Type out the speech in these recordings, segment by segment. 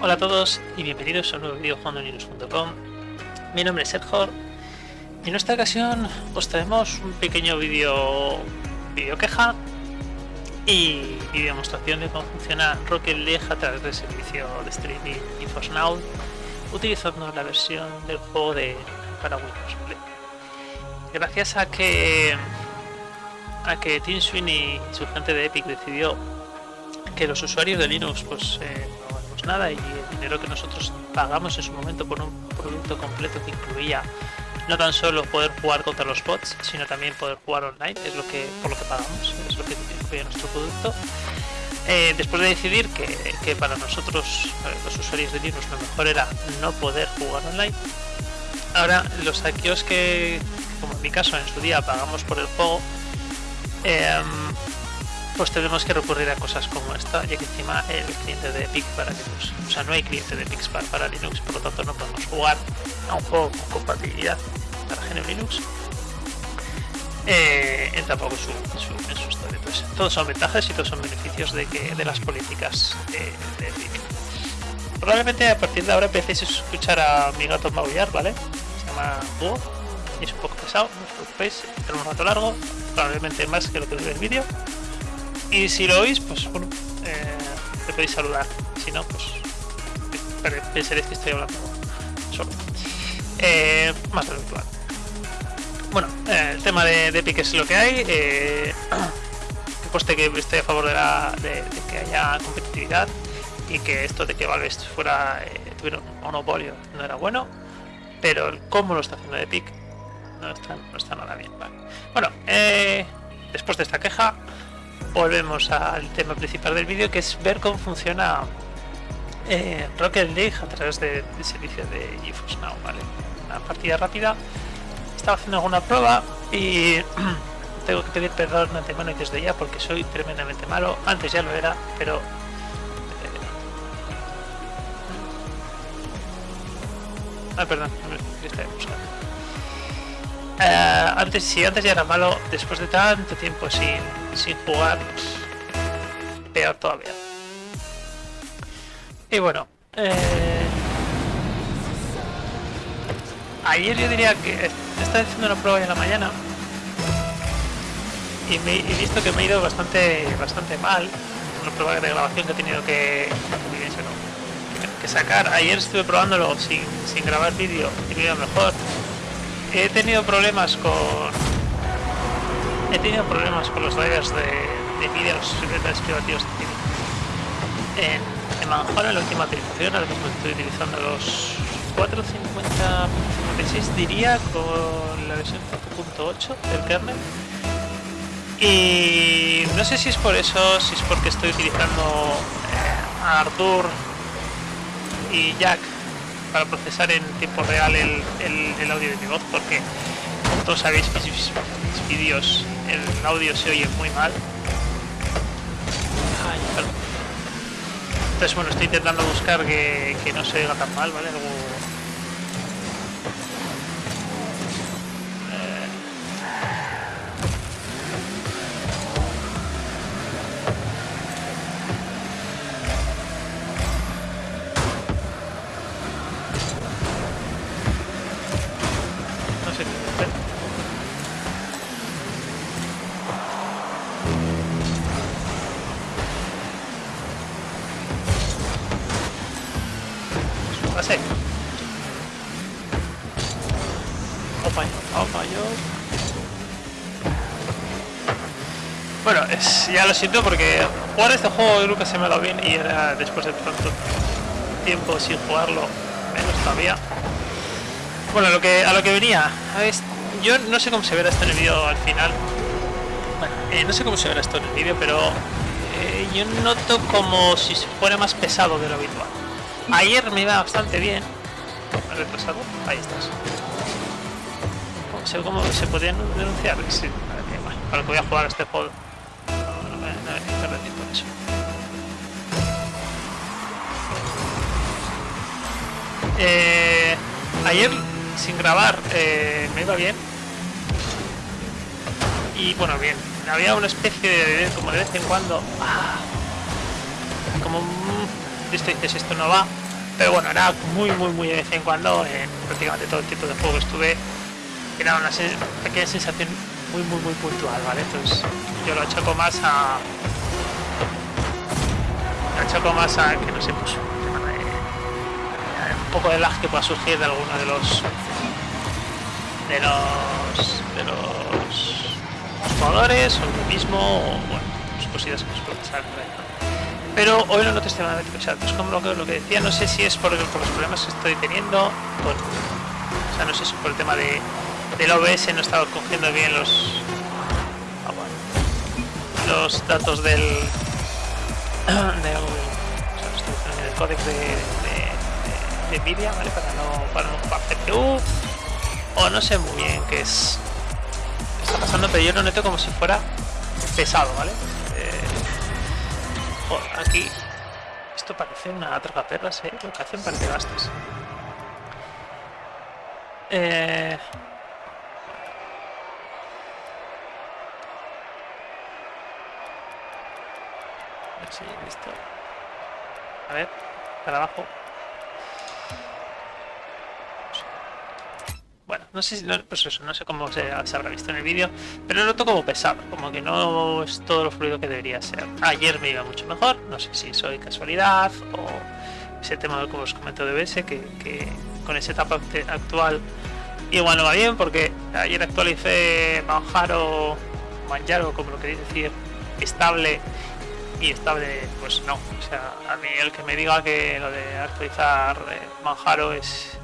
Hola a todos y bienvenidos a un nuevo vídeo jugando Mi nombre es Edjor. Y en esta ocasión os traemos un pequeño vídeo vídeo queja y vídeo demostración de cómo funciona Rocket League a través del servicio de streaming GeForce Now utilizando la versión del juego de para Windows Gracias a que a que Tim Sweeney, su gente de Epic, decidió que los usuarios de Linux pues eh, nada y el dinero que nosotros pagamos en su momento por un producto completo que incluía no tan solo poder jugar contra los bots, sino también poder jugar online, es lo que por lo que pagamos, es lo que incluye nuestro producto. Eh, después de decidir que, para nosotros, los usuarios de Linux, lo mejor era no poder jugar online, ahora los aquellos que, como en mi caso, en su día pagamos por el juego, eh, pues tenemos que recurrir a cosas como esta, ya que encima el cliente de Epic para Linux, o sea, no hay cliente de Epic para, Linux, por lo tanto no podemos jugar a un juego con compatibilidad para GNU Linux. Eh, tampoco su, su, en historia. Pues, todos son ventajas y todos son beneficios de, que, de las políticas de, Epic. Probablemente a partir de ahora empecéis a escuchar a mi gato maullar, ¿vale? Se llama Búho es un poco pesado, no os preocupéis, tiene un rato largo, probablemente más que lo que dure el vídeo. Y si lo oís, pues bueno, eh, te podéis saludar. Si no, pues pensaréis que estoy hablando solo. Eh, más de. Bueno, eh, el tema de, de Epic es lo que hay. Eh, que que estoy a favor de, la, de, que haya competitividad y que esto de que Valve fuera eh, tuviera un monopolio no era bueno, pero el cómo lo está haciendo Epic no está, no está nada bien. Bueno, después de esta queja, volvemos al tema principal del vídeo que es ver cómo funciona eh, Rocket League a través del servicio de GeForce Now, ¿vale? Una partida rápida. Estaba haciendo alguna prueba y tengo que pedir perdón de antemano y desde ya porque soy tremendamente malo. Antes ya lo era, pero eh, Ah, perdón, eh, antes, si antes ya era malo, después de tanto tiempo sin, sin jugar, peor todavía. Y bueno, eh, ayer yo diría que estaba haciendo una prueba en la mañana y me he visto que me ha ido bastante bastante mal. Una prueba de grabación que he tenido que, que sacar. Ayer estuve probándolo sin, sin grabar vídeo y me iba mejor he tenido problemas con he tenido problemas con los drivers de, de vídeo los secretarios privativos en, en la última actualización ahora mismo estoy utilizando los 450.56 diría con la versión 4.8 del kernel. Y no sé si es por eso si es porque estoy utilizando eh, Ardour y Jack para procesar en tiempo real el, el, audio de mi voz porque todos sabéis mis, vídeos el audio se oye muy mal. Entonces bueno estoy intentando buscar que, que no se oiga tan mal vale algo Bueno, ya lo siento porque jugar este juego nunca se me ha dado bien y era después de tanto tiempo sin jugarlo, menos todavía. Bueno, lo que, a lo que venía, yo no sé cómo se verá esto en el vídeo al final. Bueno, eh, no sé cómo se verá esto en el vídeo, pero eh, yo noto como si fuera más pesado de lo habitual. Ayer me iba bastante bien. retrasado? Ahí estás. ¿Cómo se, se podían denunciar? Sí, bueno, para que voy a jugar este juego eh, ayer sin grabar eh, me iba bien. Y bueno bien. Había una especie de como de vez en cuando ah, como esto dices esto no va. Pero bueno, era muy, muy, muy de vez en cuando, en prácticamente todo el tipo de juego estuve, era una sensación muy, muy, muy puntual, ¿vale? Entonces yo lo achaco más a... Lo achaco más a que no sé, pues un poco de lag que pueda surgir de alguno de los de los de los jugadores o lo mismo o bueno, pues cositas que nos pueden pasar pero hoy no noto extremadamente pesado es como lo que, lo que decía no sé si es por, por los problemas que estoy teniendo o sea no sé si por el tema de del OBS no estaba cogiendo bien los ah, los datos del del, del códex de, de, Nvidia ¿vale? para no para no CPU o no sé muy bien qué es está pasando pero yo lo noto como si fuera pesado vale eh, aquí esto parece una tragaperras ¿eh? lo que hacen parece bastos eh, Listo. A ver, para abajo. Bueno, no sé si, no, pues eso, no sé cómo se, habrá visto en el vídeo, pero noto como pesado, como que no es todo lo fluido que debería ser. Ayer me iba mucho mejor, no sé si soy casualidad o ese tema como os comento de BS, que, que con esa etapa actual igual no va bien, porque ayer actualicé Manjaro, Manjaro, como lo queréis decir, estable y estable, pues no. O sea, a mí el que me diga que lo de actualizar eh, Manjaro es.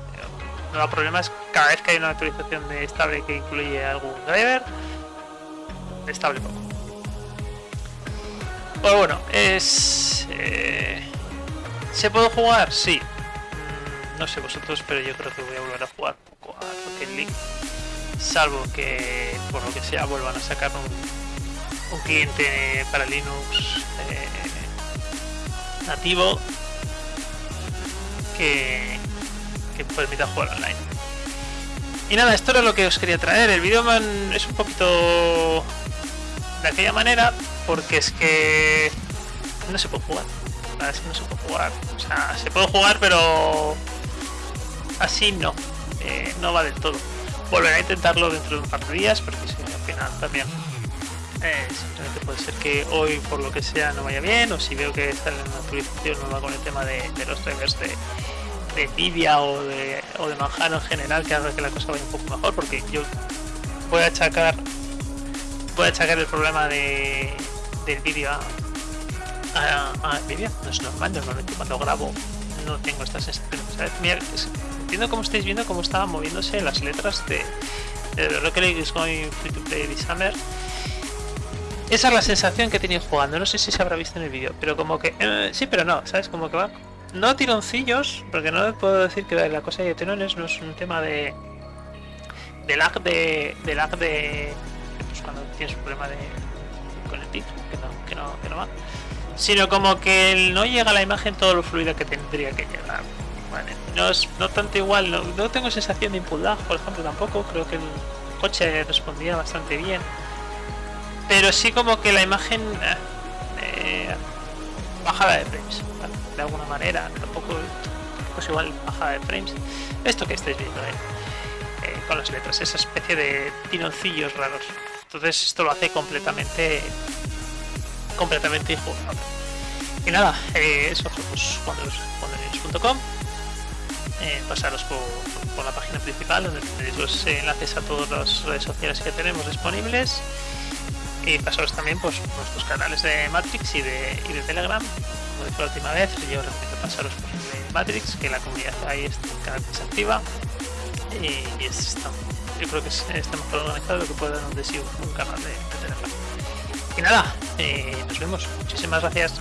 No, el problema es cada vez que hay una actualización de estable que incluye algún driver, estable poco. Pues bueno, es. Eh, ¿Se puede jugar? Sí. Mm, no sé vosotros, pero yo creo que voy a volver a jugar poco a Rocket League. Salvo que por lo que sea vuelvan a sacar un, un cliente para Linux eh, nativo que, que permita jugar online. Y nada, esto era lo que os quería traer. El vídeo es un poquito de aquella manera porque es que no se puede jugar. Que no se puede jugar. O sea, se puede jugar pero así no. Eh, no va del todo. Volveré a intentarlo dentro de un par de días porque si al final también eh, simplemente puede ser que hoy por lo que sea no vaya bien o si veo que sale una actualización con el tema de, los drivers de, de Nvidia o de, o de Manjaro en general que haga que la cosa vaya un poco mejor porque yo voy a achacar voy a achacar el problema de, del vídeo a, a, no es normal normalmente cuando grabo no tengo esta sensación entiendo cómo estáis viendo cómo estaban moviéndose las letras de, League is going free to play summer esa es la sensación que tenía jugando. No sé si se habrá visto en el vídeo, pero como que... Eh, sí, pero no, ¿sabes? Como que va... No tironcillos, porque no puedo decir que la cosa de tirones no es un tema de... De lag de... De lag de... Pues cuando tienes un problema de... Con el pic, que no, que no, que no va. Sino como que no llega la imagen todo lo fluido que tendría que llegar. no es no tanto igual, no, no tengo sensación de input lag, por ejemplo, tampoco. Creo que el coche respondía bastante bien pero sí como que la imagen eh, eh, bajada de frames de alguna manera tampoco pues igual bajada de frames. Esto que estáis viendo eh, con las letras esa especie de tironcillos raros. Entonces esto lo hace completamente completamente injugable. Y nada eso pues cuando, pasaros por, por, la página principal donde tenéis los enlaces a todas las redes sociales que tenemos disponibles y pasaros también pues nuestros canales de Matrix y de, y Telegram. Como dije la última vez yo recomiendo pasaros por el de Matrix que la comunidad ahí está cada vez activa y, es, yo creo que es, está mejor organizado que puede dar un, un canal de, Telegram. Y nada eh, nos vemos. Muchísimas gracias